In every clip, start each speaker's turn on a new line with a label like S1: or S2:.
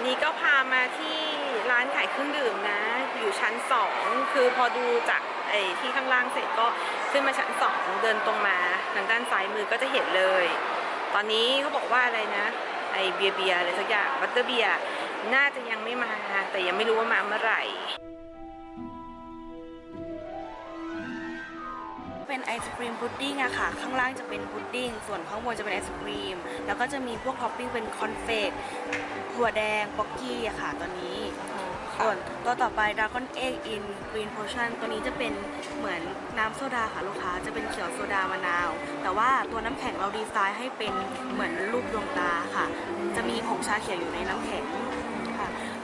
S1: วันนี้ก็พามาที่ร้านขายเครื่องดื่มนะ อยู่ชั้นสองคือพอดูจากไอ้ที่ข้างล่างเสร็จก็ขึ้นมาชั้นสองเดินตรงมาทางด้านซ้ายมือก็จะเห็นเลย ตอนนี้เขาบอกว่าอะไรนะ ไอเบียร์เบียร์อะไรสักอย่าง Butterbeer น่าจะยังไม่มา แต่ยังไม่รู้ว่ามาเมื่อไหร่
S2: ไอศครีมพุดดิ้งอะค่ะ ข้างล่างจะเป็นพุดดิ้ง ส่วนข้างบนจะเป็นไอศครีม แล้วก็จะมีพวกท็อปปิ้งเป็นคอนเฟกถั่วแดงป๊อกกี้อะค่ะ ตัวนี้ ส่วนตัวต่อไปด r a ก้อนเอ็กอินกรีนโพชั่นตัวนี้จะเป็นเหมือนน้ำโซดาค่ะลูกค้า จะเป็นเขียวโซดามะนาว แต่ว่าตัวน้ำแข็งเราดีไซน์ให้เป็นเหมือนรูปดวงตาค่ะ จะมีผงชาเขียวอยู่ในน้ำแข็งค่ะ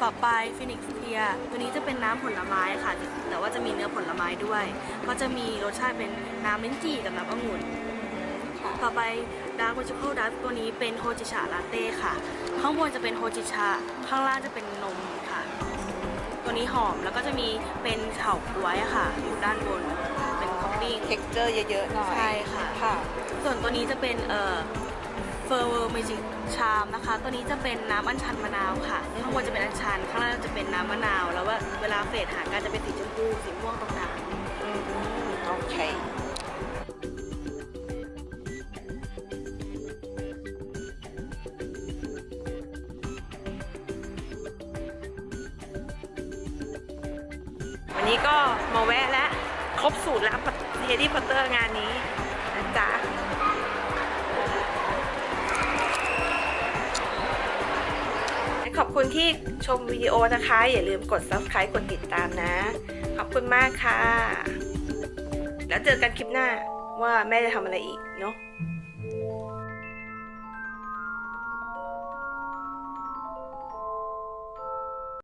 S2: ต่อไป Phoenix Tear ตัวนี้จะเป็นน้ำผลไม้ค่ะ แต่ว่าจะมีเนื้อผลไม้ด้วย ก็จะมีรสชาติเป็นน้ำลิ้นจี่กับน้ำองุ่นต่อไปดาร์ก a ิ i ค a l ดัสตัวนี้เป็นโฮจิชาลาเต้ค่ะ ข้างบนจะเป็นโฮจิชา ข้างล่างจะเป็นนมค่ะ ตัวนี้หอมแล้วก็จะมีเป็นเฉาก๊วยอะค่ะอยู่ด้านบนเป็น coffee texture
S1: เยอะๆหน่อย
S2: ใช่ค่ะ
S1: ค่ะ
S2: ส่วนตัวนี้จะเป็นเอ่อ Forever Magic Charm นะคะ ตัวนี้จะเป็นน้ำอัญชันมะนาวค่ะข้างบนจะเป็นอัญชัน ข้างล่างจะเป็นน้ำมะนาว แล้วว่าเวลา fade หากันจะเป็นสีชมพูสีม่วงตรงกลาง
S1: อืมโอเควันนี้ก็มาแวะแล้วครบสูตรแล้ว Harry Potter งานนี้นะจ๊ะ คุณที่ชมวิดีโอนะคะ อย่าลืมกด subscribe กดติดตามนะ ขอบคุณมากค่ะ แล้วเจอกันคลิปหน้าว่าแม่จะทำอะไรอีกเนาะ